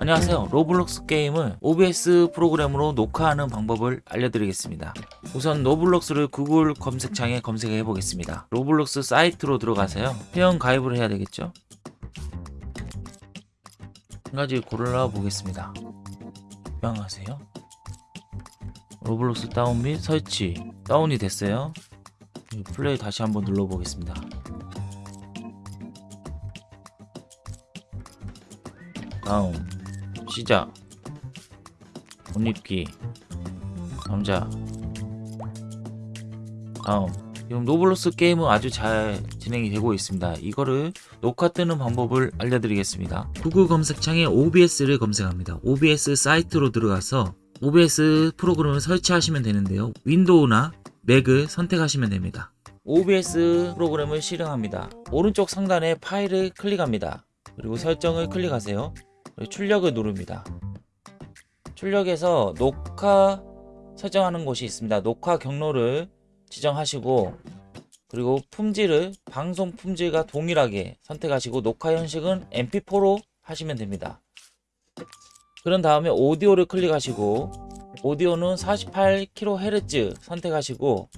안녕하세요. 로블록스 게임을 OBS 프로그램으로 녹화하는 방법을 알려드리겠습니다. 우선 로블록스를 구글 검색창에 검색해 보겠습니다. 로블록스 사이트로 들어가세요. 회원 가입을 해야 되겠죠? 한 가지 골라 보겠습니다. 입양하세요. 로블록스 다운 및 설치. 다운이 됐어요. 플레이 다시 한번 눌러 보겠습니다. 다음 시작. 옷 입기. 남자. 다음. 지금 노블로스 게임은 아주 잘 진행이 되고 있습니다. 이거를 녹화 뜨는 방법을 알려드리겠습니다. 구글 검색창에 OBS를 검색합니다. OBS 사이트로 들어가서 OBS 프로그램을 설치하시면 되는데요. 윈도우나 맥을 선택하시면 됩니다. OBS 프로그램을 실행합니다. 오른쪽 상단에 파일을 클릭합니다. 그리고 설정을 클릭하세요 출력을 누릅니다. 출력에서 녹화 설정하는 곳이 있습니다. 녹화 경로를 지정하시고 그리고 품질을 방송 품질과 동일하게 선택하시고 녹화 형식은 mp4로 하시면 됩니다. 그런 다음에 오디오를 클릭하시고 오디오는 48kHz 선택하시고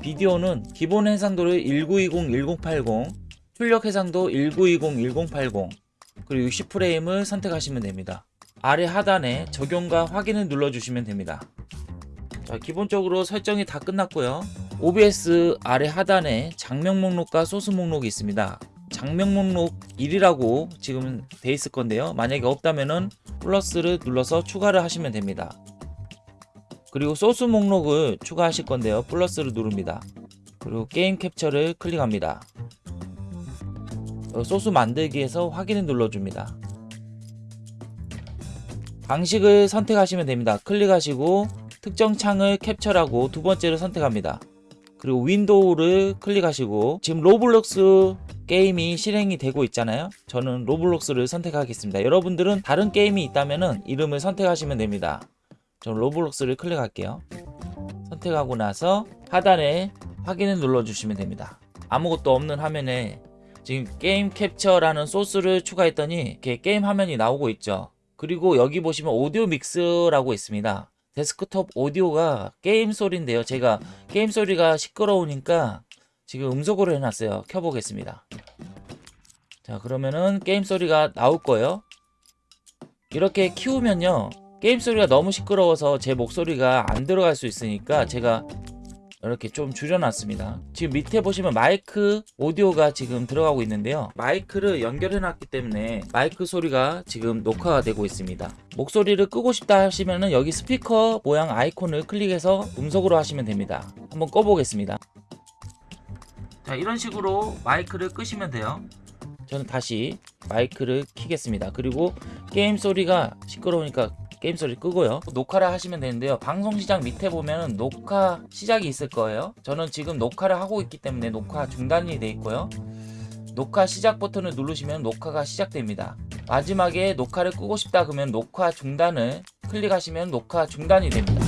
비디오는 기본 해상도를 1920, 1080 출력 해상도 1920, 1080 그리고 60프레임을 선택하시면 됩니다. 아래 하단에 적용과 확인을 눌러주시면 됩니다. 자, 기본적으로 설정이 다 끝났고요. OBS 아래 하단에 장면 목록과 소스 목록이 있습니다. 장면 목록 1이라고 지금 돼 있을 건데요. 만약에 없다면은 플러스를 눌러서 추가를 하시면 됩니다. 그리고 소스 목록을 추가하실 건데요. 플러스를 누릅니다. 그리고 게임 캡처를 클릭합니다. 어, 소스 만들기에서 확인을 눌러줍니다. 방식을 선택하시면 됩니다. 클릭하시고 특정 창을 캡처하고 두 번째를 선택합니다. 그리고 윈도우를 클릭하시고 지금 로블록스 게임이 실행이 되고 있잖아요. 저는 로블록스를 선택하겠습니다. 여러분들은 다른 게임이 있다면 이름을 선택하시면 됩니다. 저는 로블록스를 클릭할게요. 선택하고 나서 하단에 확인을 눌러주시면 됩니다. 아무것도 없는 화면에 지금 게임 캡처라는 소스를 추가했더니 이렇게 게임 화면이 나오고 있죠. 그리고 여기 보시면 오디오 믹스라고 있습니다. 데스크톱 오디오가 게임 소리인데요. 제가 게임 소리가 시끄러우니까 지금 음소거로 해놨어요. 켜보겠습니다. 자 그러면은 게임 소리가 나올 거예요. 이렇게 키우면요. 게임 소리가 너무 시끄러워서 제 목소리가 안 들어갈 수 있으니까 제가 이렇게 좀 줄여놨습니다. 지금 밑에 보시면 마이크 오디오가 지금 들어가고 있는데요. 마이크를 연결해 놨기 때문에 마이크 소리가 지금 녹화가 되고 있습니다. 목소리를 끄고 싶다 하시면 여기 스피커 모양 아이콘을 클릭해서 음속으로 하시면 됩니다. 한번 꺼보겠습니다. 자 이런 식으로 마이크를 끄시면 돼요. 저는 다시 마이크를 키겠습니다. 그리고 게임 소리가 시끄러우니까 게임 소리 끄고요. 녹화를 하시면 되는데요. 방송 시작 밑에 보면 녹화 시작이 있을 거예요. 저는 지금 녹화를 하고 있기 때문에 녹화 중단이 돼 있고요. 녹화 시작 버튼을 누르시면 녹화가 시작됩니다. 마지막에 녹화를 끄고 싶다 그러면 녹화 중단을 클릭하시면 녹화 중단이 됩니다